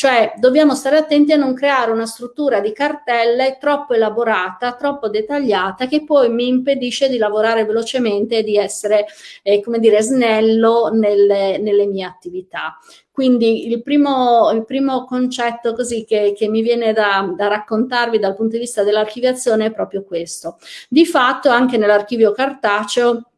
Cioè dobbiamo stare attenti a non creare una struttura di cartelle troppo elaborata, troppo dettagliata che poi mi impedisce di lavorare velocemente e di essere, eh, come dire, snello nelle, nelle mie attività. Quindi il primo, il primo concetto così che, che mi viene da, da, raccontarvi dal punto di vista dell'archiviazione è proprio questo. Di fatto anche nell'archivio cartaceo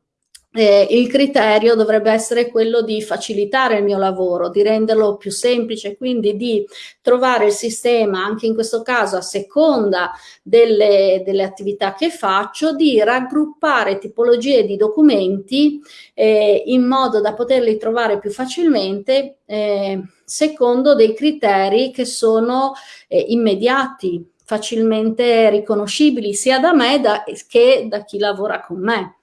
eh, il criterio dovrebbe essere quello di facilitare il mio lavoro, di renderlo più semplice, quindi di trovare il sistema, anche in questo caso a seconda delle, delle attività che faccio, di raggruppare tipologie di documenti eh, in modo da poterli trovare più facilmente eh, secondo dei criteri che sono eh, immediati, facilmente riconoscibili sia da me da, che da chi lavora con me.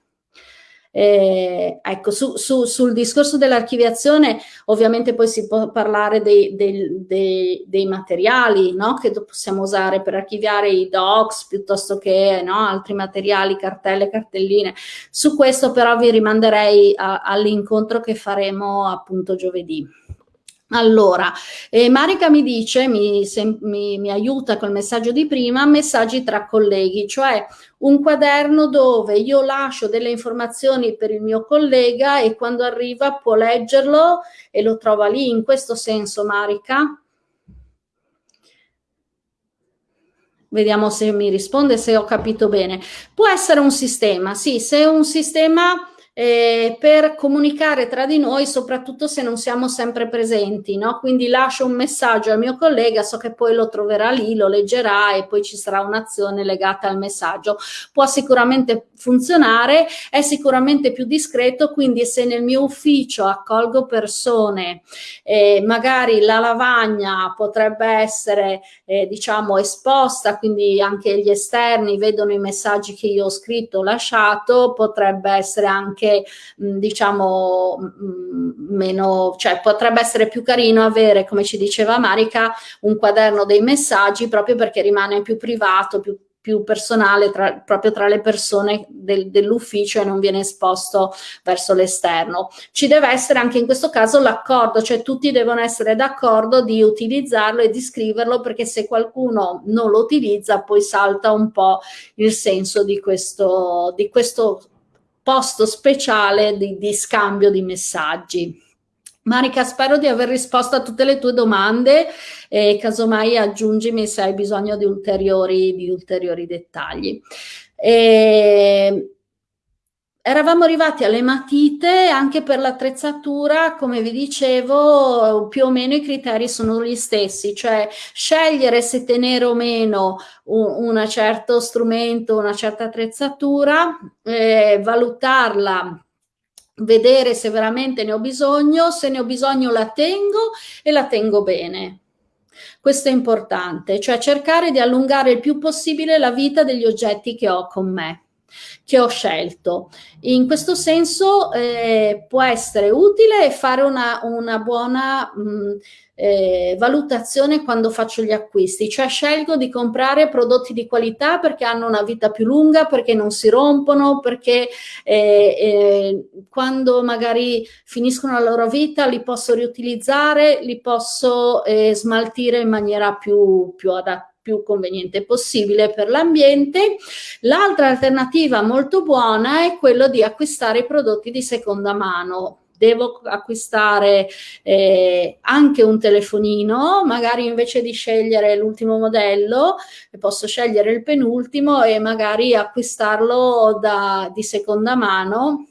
Eh, ecco, su, su, sul discorso dell'archiviazione ovviamente poi si può parlare dei, dei, dei, dei materiali no? che possiamo usare per archiviare i docs piuttosto che no? altri materiali, cartelle, cartelline. Su questo però vi rimanderei all'incontro che faremo appunto giovedì. Allora, eh, Marica mi dice, mi, se, mi, mi, aiuta col messaggio di prima, messaggi tra colleghi, cioè un quaderno dove io lascio delle informazioni per il mio collega e quando arriva può leggerlo e lo trova lì, in questo senso Marica? Vediamo se mi risponde, se ho capito bene. Può essere un sistema, sì, se è un sistema eh, per comunicare tra di noi, soprattutto se non siamo sempre presenti, no? Quindi lascio un messaggio al mio collega, so che poi lo troverà lì, lo leggerà e poi ci sarà un'azione legata al messaggio. Può sicuramente funzionare, è sicuramente più discreto, quindi se nel mio ufficio accolgo persone, eh, magari la lavagna potrebbe essere, eh, diciamo, esposta, quindi anche gli esterni vedono i messaggi che io ho scritto, lasciato, potrebbe essere anche anche mh, diciamo mh, meno, cioè potrebbe essere più carino avere, come ci diceva Marica, un quaderno dei messaggi proprio perché rimane più privato, più più personale tra, proprio tra le persone del, dell'ufficio e non viene esposto verso l'esterno. Ci deve essere anche in questo caso l'accordo, cioè tutti devono essere d'accordo di utilizzarlo e di scriverlo perché se qualcuno non lo utilizza poi salta un po' il senso di questo, di questo posto speciale di, di scambio di messaggi. Marica, spero di aver risposto a tutte le tue domande e casomai aggiungimi se hai bisogno di ulteriori, di ulteriori dettagli. E Eravamo arrivati alle matite anche per l'attrezzatura, come vi dicevo, più o meno i criteri sono gli stessi, cioè scegliere se tenere o meno un, un certo strumento, una certa attrezzatura, eh, valutarla vedere se veramente ne ho bisogno, se ne ho bisogno la tengo e la tengo bene. Questo è importante, cioè cercare di allungare il più possibile la vita degli oggetti che ho con me che ho scelto. In questo senso eh, può essere utile fare una, una buona mh, eh, valutazione quando faccio gli acquisti, cioè scelgo di comprare prodotti di qualità perché hanno una vita più lunga, perché non si rompono, perché eh, eh quando magari finiscono la loro vita li posso riutilizzare, li posso eh, smaltire in maniera più, più adatta più conveniente possibile per l'ambiente. L'altra alternativa molto buona è quello di acquistare prodotti di seconda mano. Devo acquistare eh, anche un telefonino, magari invece di scegliere l'ultimo modello, posso scegliere il penultimo e magari acquistarlo da, di seconda mano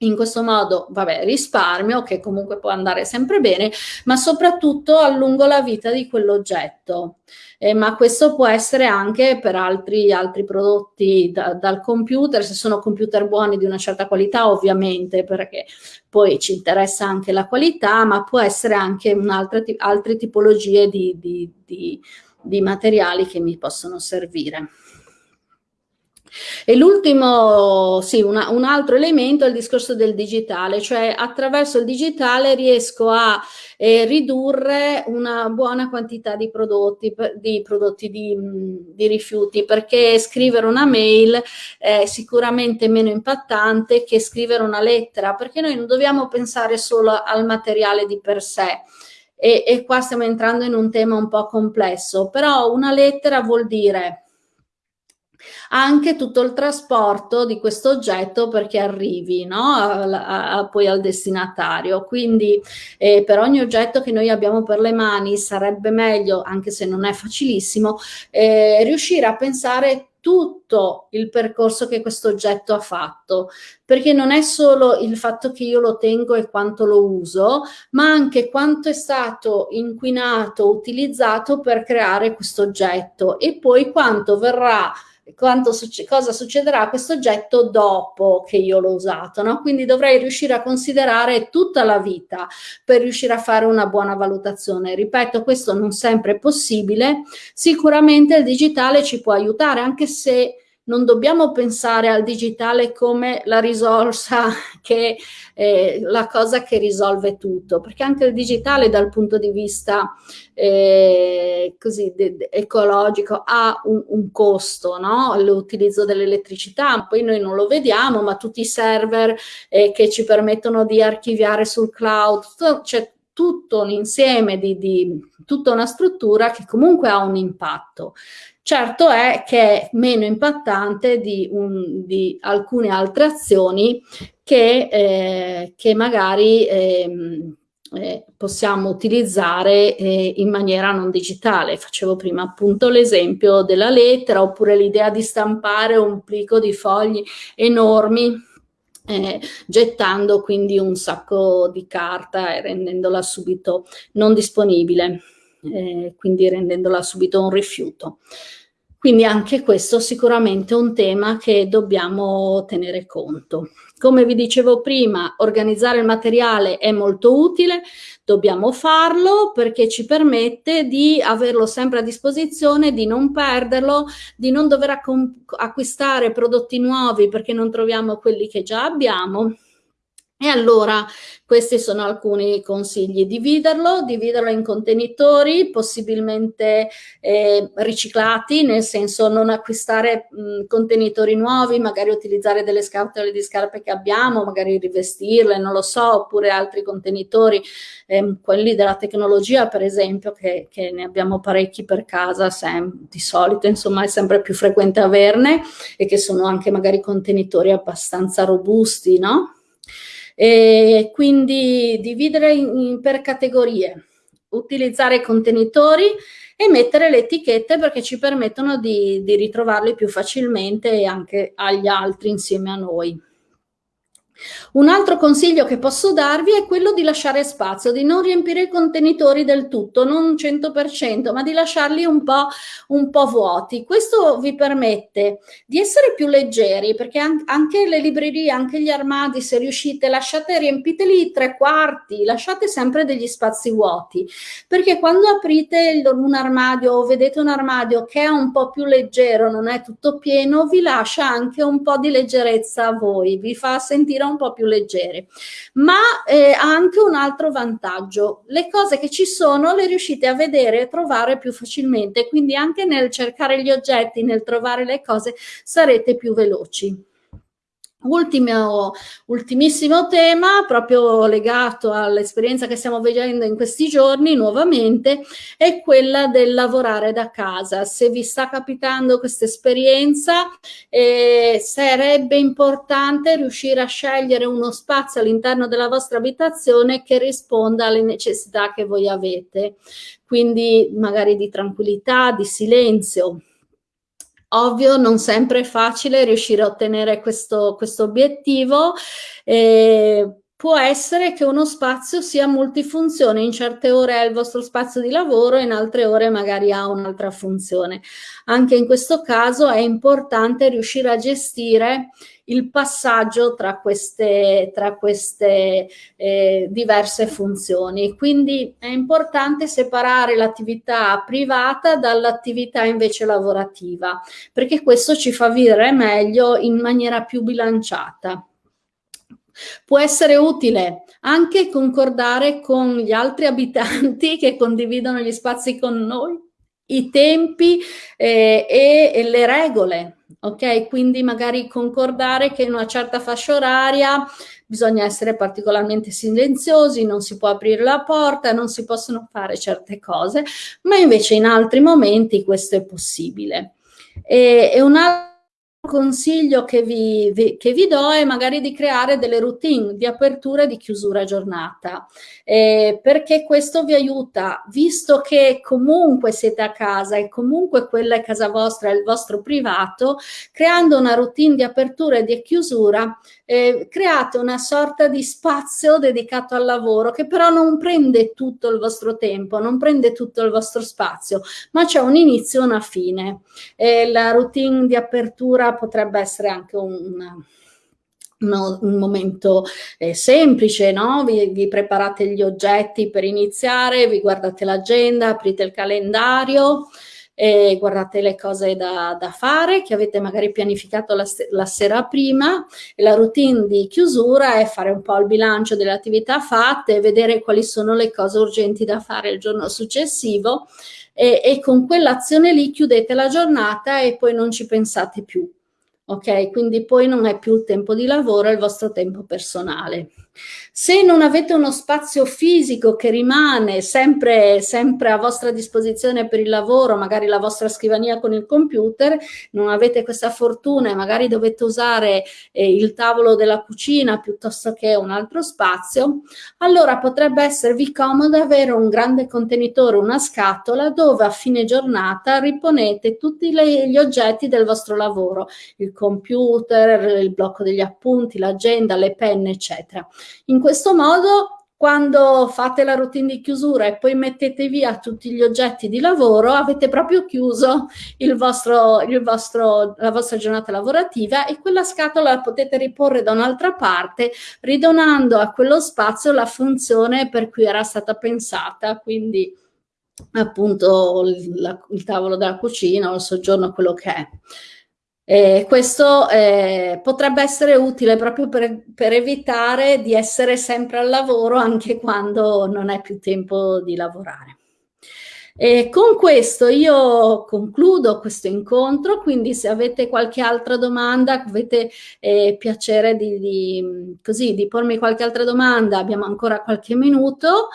in questo modo, vabbè, risparmio, che comunque può andare sempre bene, ma soprattutto allungo la vita di quell'oggetto. Eh, ma questo può essere anche per altri, altri prodotti da, dal computer, se sono computer buoni di una certa qualità, ovviamente, perché poi ci interessa anche la qualità, ma può essere anche altre tipologie di, di, di, di materiali che mi possono servire. E l'ultimo, sì, una, un altro elemento è il discorso del digitale, cioè attraverso il digitale riesco a eh, ridurre una buona quantità di prodotti, di, prodotti di, di, rifiuti, perché scrivere una mail è sicuramente meno impattante che scrivere una lettera, perché noi non dobbiamo pensare solo al materiale di per sé, e, e, qua stiamo entrando in un tema un po' complesso, però una lettera vuol dire anche tutto il trasporto di questo oggetto perché arrivi no? a, a, poi al destinatario. Quindi eh, per ogni oggetto che noi abbiamo per le mani sarebbe meglio, anche se non è facilissimo, eh, riuscire a pensare tutto il percorso che questo oggetto ha fatto, perché non è solo il fatto che io lo tengo e quanto lo uso, ma anche quanto è stato inquinato, utilizzato per creare questo oggetto e poi quanto verrà quanto, cosa succederà a questo oggetto dopo che io l'ho usato, no? Quindi dovrei riuscire a considerare tutta la vita per riuscire a fare una buona valutazione. Ripeto, questo non sempre è possibile, sicuramente il digitale ci può aiutare, anche se non dobbiamo pensare al digitale come la risorsa che eh, la cosa che risolve tutto, perché anche il digitale dal punto di vista eh, così ecologico ha un, un costo, no? l'utilizzo dell'elettricità, poi noi non lo vediamo, ma tutti i server eh, che ci permettono di archiviare sul cloud, c'è tutto un insieme di, di tutta una struttura che comunque ha un impatto. Certo è che è meno impattante di, un, di alcune altre azioni che, eh, che magari eh, eh, possiamo utilizzare eh, in maniera non digitale. Facevo prima appunto l'esempio della lettera oppure l'idea di stampare un plico di fogli enormi eh, gettando quindi un sacco di carta e rendendola subito non disponibile eh, quindi rendendola subito un rifiuto. Quindi anche questo sicuramente è un tema che dobbiamo tenere conto. Come vi dicevo prima, organizzare il materiale è molto utile, dobbiamo farlo perché ci permette di averlo sempre a disposizione, di non perderlo, di non dover acquistare prodotti nuovi perché non troviamo quelli che già abbiamo e allora questi sono alcuni consigli, dividerlo, dividerlo in contenitori possibilmente eh, riciclati, nel senso non acquistare mh, contenitori nuovi, magari utilizzare delle scatole di scarpe che abbiamo, magari rivestirle, non lo so, oppure altri contenitori, eh, quelli della tecnologia per esempio, che, che ne abbiamo parecchi per casa, di solito insomma è sempre più frequente averne e che sono anche magari contenitori abbastanza robusti, no? E quindi dividere in, in, per categorie, utilizzare i contenitori e mettere le etichette perché ci permettono di, di ritrovarli più facilmente anche agli altri insieme a noi. Un altro consiglio che posso darvi è quello di lasciare spazio, di non riempire i contenitori del tutto, non 100%, ma di lasciarli un po', un po vuoti. Questo vi permette di essere più leggeri, perché anche le librerie, anche gli armadi, se riuscite, lasciate, riempiteli tre quarti, lasciate sempre degli spazi vuoti, perché quando aprite un armadio o vedete un armadio che è un po' più leggero, non è tutto pieno, vi lascia anche un po' di leggerezza a voi, vi fa sentire un po' più leggere, ma eh, ha anche un altro vantaggio. Le cose che ci sono le riuscite a vedere e trovare più facilmente, quindi anche nel cercare gli oggetti, nel trovare le cose, sarete più veloci. Ultimo, ultimissimo tema, proprio legato all'esperienza che stiamo vedendo in questi giorni nuovamente, è quella del lavorare da casa. Se vi sta capitando questa esperienza, eh, sarebbe importante riuscire a scegliere uno spazio all'interno della vostra abitazione che risponda alle necessità che voi avete, quindi magari di tranquillità, di silenzio, Ovvio, non sempre è facile riuscire a ottenere questo, questo obiettivo, eh, può essere che uno spazio sia multifunzione, in certe ore è il vostro spazio di lavoro, in altre ore magari ha un'altra funzione. Anche in questo caso è importante riuscire a gestire il passaggio tra queste, tra queste eh, diverse funzioni. Quindi è importante separare l'attività privata dall'attività invece lavorativa, perché questo ci fa vivere meglio in maniera più bilanciata. Può essere utile anche concordare con gli altri abitanti che condividono gli spazi con noi i tempi eh, e, e, le regole, ok? Quindi magari concordare che in una certa fascia oraria bisogna essere particolarmente silenziosi, non si può aprire la porta, non si possono fare certe cose, ma invece in altri momenti questo è possibile. E, e un altro consiglio che vi, vi, che vi, do è magari di creare delle routine di apertura e di chiusura giornata, eh, perché questo vi aiuta, visto che comunque siete a casa e comunque quella è casa vostra, è il vostro privato, creando una routine di apertura e di chiusura, eh, create una sorta di spazio dedicato al lavoro che però non prende tutto il vostro tempo, non prende tutto il vostro spazio, ma c'è un inizio e una fine. Eh, la routine di apertura potrebbe essere anche un, un momento eh, semplice, no? Vi, vi, preparate gli oggetti per iniziare, vi guardate l'agenda, aprite il calendario, eh, guardate le cose da, da, fare che avete magari pianificato la, la, sera prima la routine di chiusura è fare un po' il bilancio delle attività fatte, vedere quali sono le cose urgenti da fare il giorno successivo e, e con quell'azione lì chiudete la giornata e poi non ci pensate più ok? Quindi poi non è più il tempo di lavoro, è il vostro tempo personale. Se non avete uno spazio fisico che rimane sempre, sempre a vostra disposizione per il lavoro, magari la vostra scrivania con il computer, non avete questa fortuna e magari dovete usare eh, il tavolo della cucina piuttosto che un altro spazio, allora potrebbe esservi comodo avere un grande contenitore, una scatola dove a fine giornata riponete tutti le, gli oggetti del vostro lavoro, il computer, il blocco degli appunti, l'agenda, le penne, eccetera. In questo modo quando fate la routine di chiusura e poi mettete via tutti gli oggetti di lavoro, avete proprio chiuso il vostro, il vostro, la vostra giornata lavorativa e quella scatola la potete riporre da un'altra parte, ridonando a quello spazio la funzione per cui era stata pensata, quindi appunto il, la, il tavolo della cucina o il soggiorno, quello che è. Eh, questo eh, potrebbe essere utile proprio per, per, evitare di essere sempre al lavoro anche quando non è più tempo di lavorare. E con questo io concludo questo incontro, quindi se avete qualche altra domanda, avete eh, piacere di, di, così, di pormi qualche altra domanda, abbiamo ancora qualche minuto.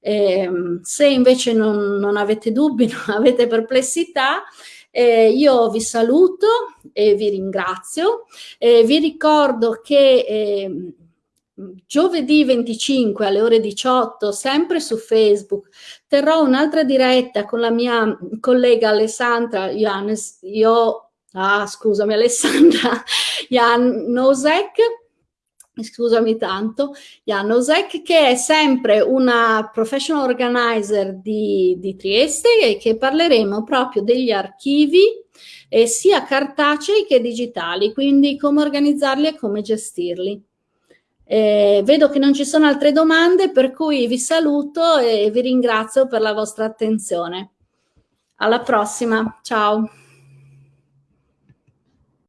Ehm, se invece non, non avete dubbi, non avete perplessità, eh, io vi saluto e vi ringrazio. Eh, vi ricordo che eh, giovedì 25 alle ore 18, sempre su Facebook, terrò un'altra diretta con la mia collega Alessandra Janes, io, ah scusami Alessandra Jan Nosek, scusami tanto, Janosek, che è sempre una professional organizer di, di Trieste e che parleremo proprio degli archivi eh, sia cartacei che digitali, quindi come organizzarli e come gestirli. Eh, vedo che non ci sono altre domande, per cui vi saluto e vi ringrazio per la vostra attenzione. Alla prossima, ciao.